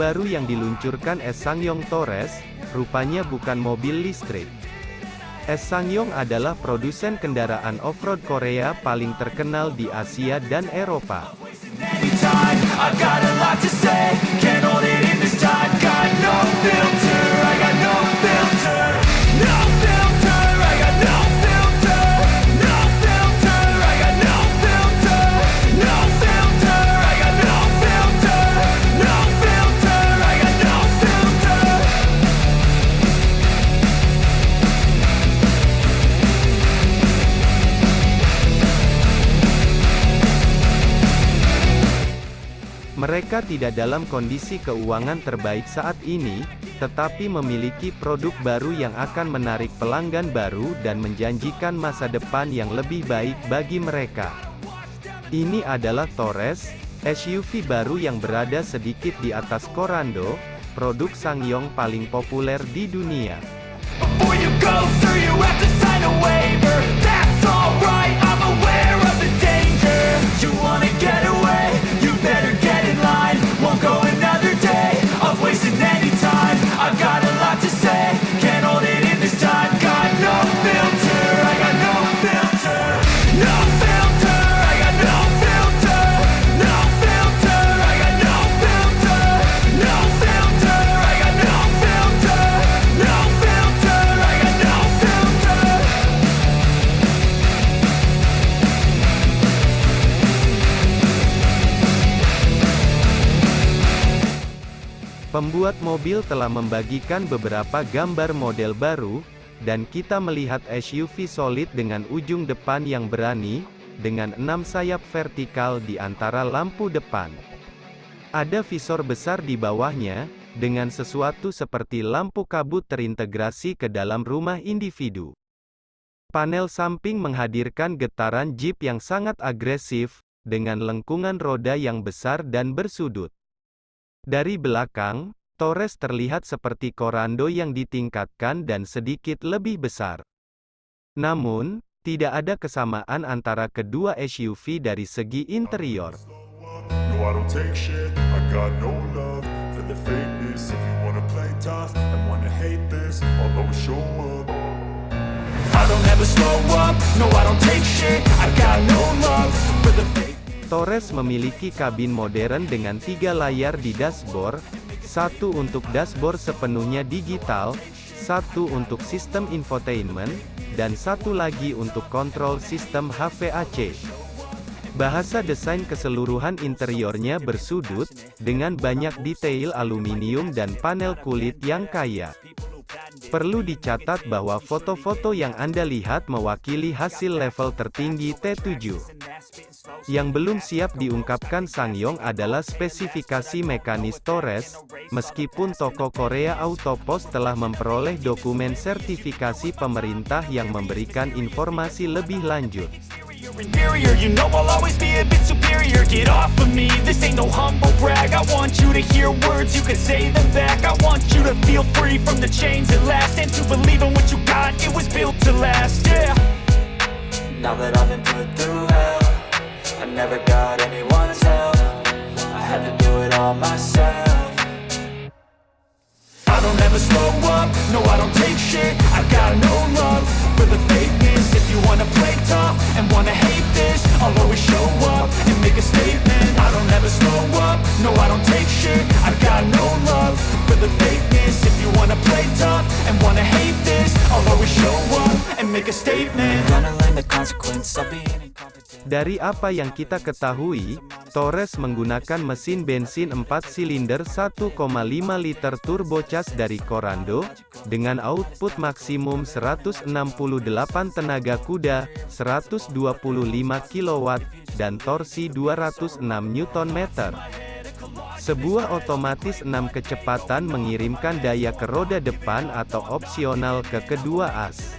Baru yang diluncurkan Sangyong Torres, rupanya bukan mobil listrik. Sangyong adalah produsen kendaraan off-road Korea paling terkenal di Asia dan Eropa. Mereka tidak dalam kondisi keuangan terbaik saat ini, tetapi memiliki produk baru yang akan menarik pelanggan baru dan menjanjikan masa depan yang lebih baik bagi mereka. Ini adalah Torres, SUV baru yang berada sedikit di atas Corando, produk Sangyong paling populer di dunia. Pembuat mobil telah membagikan beberapa gambar model baru, dan kita melihat SUV solid dengan ujung depan yang berani, dengan enam sayap vertikal di antara lampu depan. Ada visor besar di bawahnya, dengan sesuatu seperti lampu kabut terintegrasi ke dalam rumah individu. Panel samping menghadirkan getaran Jeep yang sangat agresif, dengan lengkungan roda yang besar dan bersudut. Dari belakang, Torres terlihat seperti Corando yang ditingkatkan dan sedikit lebih besar. Namun, tidak ada kesamaan antara kedua SUV dari segi interior. Torres memiliki kabin modern dengan tiga layar di dashboard, satu untuk dashboard sepenuhnya digital, satu untuk sistem infotainment, dan satu lagi untuk kontrol sistem HVAC. Bahasa desain keseluruhan interiornya bersudut, dengan banyak detail aluminium dan panel kulit yang kaya. Perlu dicatat bahwa foto-foto yang Anda lihat mewakili hasil level tertinggi T7. Yang belum siap diungkapkan Sangyong adalah spesifikasi mekanis Torres, meskipun toko Korea Autopost telah memperoleh dokumen sertifikasi pemerintah yang memberikan informasi lebih lanjut. Free from the chains at last. And to believe in what you got, it was built to last, yeah. Now that I've been put through hell I never got anyone's help. I had to do it all myself. I don't ever slow up, no I don't take shit. I got no love for the fakeness Dari apa yang kita ketahui, Torres menggunakan mesin bensin 4 silinder 1,5 liter turbocharged dari Corando, dengan output maksimum 168 tenaga kuda, 125 kW, dan torsi 206 Nm. Sebuah otomatis 6 kecepatan mengirimkan daya ke roda depan atau opsional ke kedua as.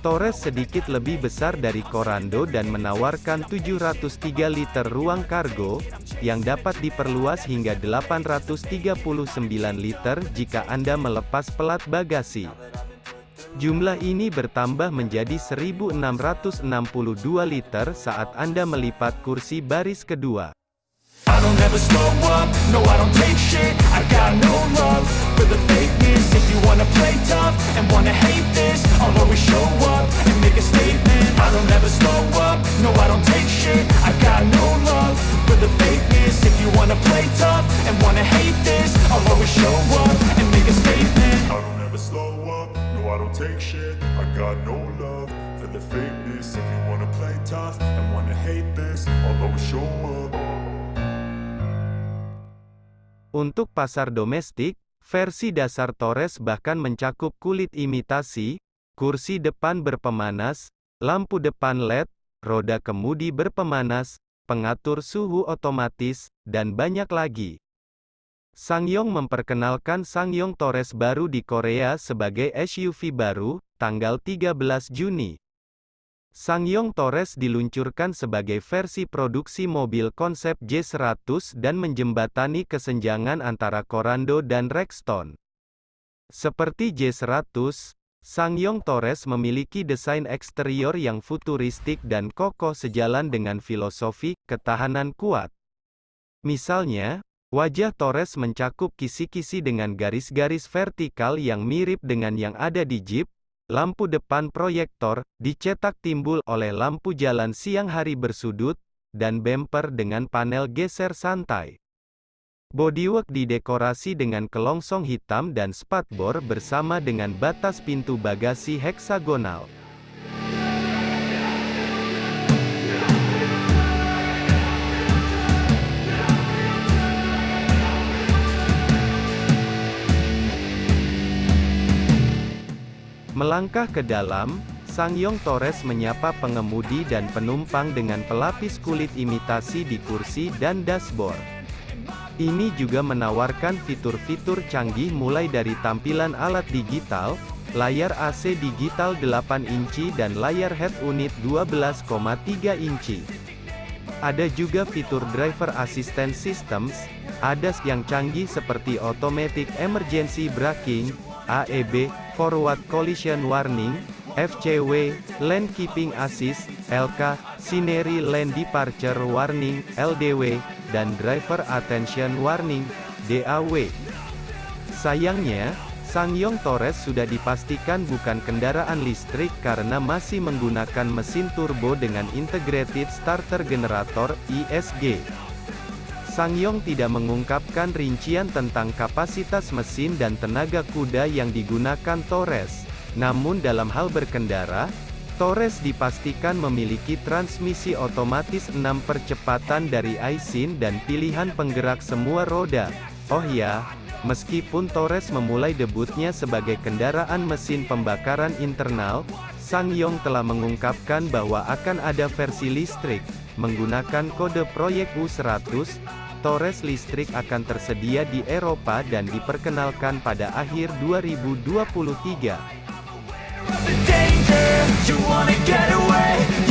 Torres sedikit lebih besar dari Corando dan menawarkan 703 liter ruang kargo, yang dapat diperluas hingga 839 liter jika Anda melepas pelat bagasi. Jumlah ini bertambah menjadi 1662 liter saat Anda melipat kursi baris kedua. I don't ever slow up, no I don't take shit. I got no love for the fakeness. If you wanna play tough and wanna hate this I'll always show up and make a statement. I don't ever slow up, no I don't take shit. I got no love for the fakeness. If you wanna play tough and wanna hate this I'll always show up and make a statement. I don't ever slow up, no I don't take shit. I got no love for the fakeness. If you wanna play tough and wanna hate this I'll always show up Untuk pasar domestik, versi dasar Torres bahkan mencakup kulit imitasi, kursi depan berpemanas, lampu depan LED, roda kemudi berpemanas, pengatur suhu otomatis, dan banyak lagi. Sangyong memperkenalkan Sangyong Torres baru di Korea sebagai SUV baru, tanggal 13 Juni. Sangyong Torres diluncurkan sebagai versi produksi mobil konsep J100 dan menjembatani kesenjangan antara Corando dan Rexton. Seperti J100, Sangyong Torres memiliki desain eksterior yang futuristik dan kokoh sejalan dengan filosofi ketahanan kuat. Misalnya, wajah Torres mencakup kisi-kisi dengan garis-garis vertikal yang mirip dengan yang ada di Jeep, Lampu depan proyektor, dicetak timbul oleh lampu jalan siang hari bersudut, dan bumper dengan panel geser santai. Bodywork didekorasi dengan kelongsong hitam dan spatbor bersama dengan batas pintu bagasi heksagonal. Melangkah ke dalam, Sangyong Torres menyapa pengemudi dan penumpang dengan pelapis kulit imitasi di kursi dan dashboard. Ini juga menawarkan fitur-fitur canggih mulai dari tampilan alat digital, layar AC digital 8 inci dan layar head unit 12,3 inci. Ada juga fitur Driver Assistance Systems, ADAS yang canggih seperti Automatic Emergency Braking, AEB, Forward Collision Warning, FCW, Lane Keeping Assist, LK, Scenery Lane Departure Warning, LDW, dan Driver Attention Warning, DAW. Sayangnya, Sangyong Torres sudah dipastikan bukan kendaraan listrik karena masih menggunakan mesin turbo dengan Integrated Starter Generator, ISG. Sangyong tidak mengungkapkan rincian tentang kapasitas mesin dan tenaga kuda yang digunakan Torres. Namun dalam hal berkendara, Torres dipastikan memiliki transmisi otomatis 6 percepatan dari Aisin dan pilihan penggerak semua roda. Oh ya, meskipun Torres memulai debutnya sebagai kendaraan mesin pembakaran internal, Sangyong telah mengungkapkan bahwa akan ada versi listrik, menggunakan kode proyek U100, Torres listrik akan tersedia di Eropa dan diperkenalkan pada akhir 2023.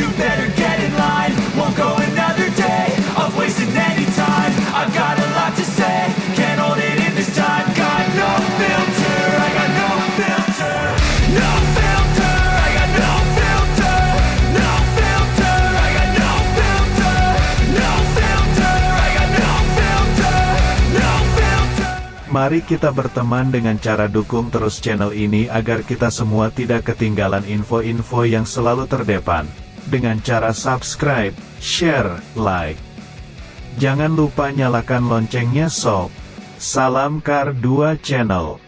Mari kita berteman dengan cara dukung terus channel ini agar kita semua tidak ketinggalan info-info yang selalu terdepan. Dengan cara subscribe, share, like. Jangan lupa nyalakan loncengnya sob. Salam Kar 2 Channel.